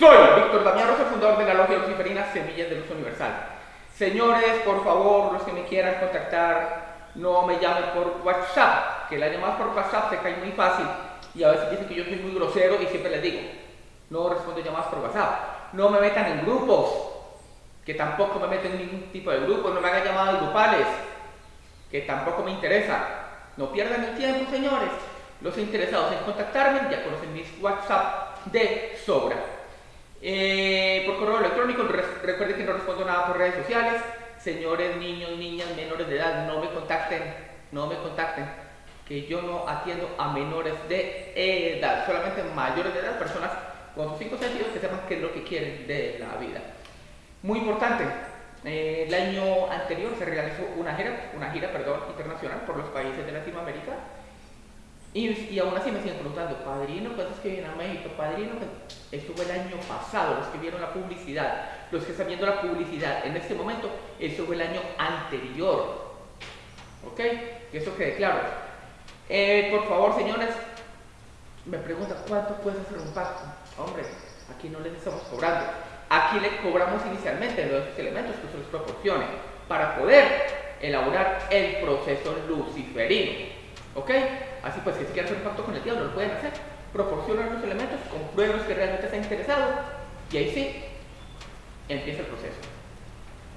Soy Víctor Damián Rosa, fundador de la Logia Luciferina Semillas de Luz Universal. Señores, por favor, los que me quieran contactar, no me llamen por WhatsApp, que la llamadas por WhatsApp se cae muy fácil y a veces dicen que yo soy muy grosero y siempre les digo, no respondo llamadas por WhatsApp. No me metan en grupos, que tampoco me meten en ningún tipo de grupo, no me hagan llamadas grupales, que tampoco me interesa. No pierdan el tiempo, señores. Los interesados en contactarme ya conocen mis WhatsApp de sobra. Eh, por correo electrónico, recuerden que no respondo nada por redes sociales. Señores, niños, niñas, menores de edad, no me contacten, no me contacten, que yo no atiendo a menores de edad, solamente mayores de edad, personas con sus cinco sentidos que sepan qué es lo que quieren de la vida. Muy importante, eh, el año anterior se realizó una gira, una gira perdón, internacional por los países de Latinoamérica y, aún así me siguen preguntando, padrino, ¿cuántos que vienen a México? Padrino, esto fue el año pasado, los que vieron la publicidad, los que están viendo la publicidad en este momento, eso fue el año anterior. ¿Ok? Que eso quede claro. Eh, por favor, señores, me preguntan, ¿cuánto puede hacer un pacto? Hombre, aquí no les estamos cobrando. Aquí le cobramos inicialmente los elementos que se les proporcione para poder elaborar el proceso luciferino. ¿Ok? Así pues, si quieren hacer un pacto con el diablo, lo pueden hacer. Proporcionan los elementos, comprueben que realmente está interesado y ahí sí, empieza el proceso.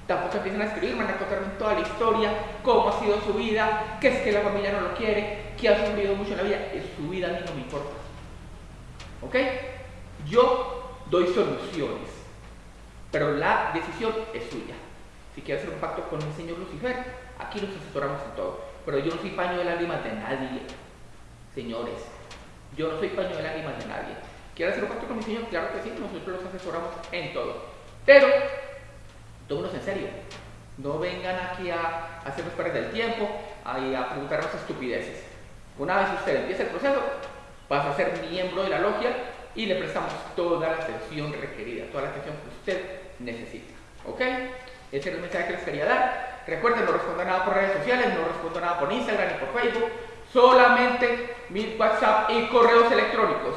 Tampoco empiezan a escribir, van a contarme toda la historia, cómo ha sido su vida, qué es que la familia no lo quiere, que ha sufrido mucho en la vida. Es su vida a mí no me importa. ¿Ok? Yo doy soluciones, pero la decisión es suya. Si quiere hacer un pacto con el señor Lucifer, aquí los asesoramos en todo. Pero yo no soy paño de lágrimas de nadie, señores. Yo no soy paño de lágrimas de nadie. ¿Quiere hacer un pacto con mi señor? Claro que sí, nosotros los asesoramos en todo. Pero, tómenos en serio. No vengan aquí a hacernos perder el tiempo, a, a preguntarnos estupideces. Una vez usted empieza el proceso, pasa a ser miembro de la logia y le prestamos toda la atención requerida, toda la atención que usted necesita. ¿Ok? Ese es el mensaje que les quería dar. Recuerden, no respondo nada por redes sociales, no respondo nada por Instagram ni por Facebook, solamente mi WhatsApp y correos electrónicos.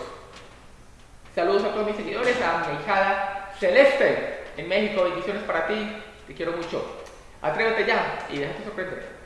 Saludos a todos mis seguidores, a mi Celeste en México, bendiciones para ti, te quiero mucho. Atrévete ya y déjate sorprender.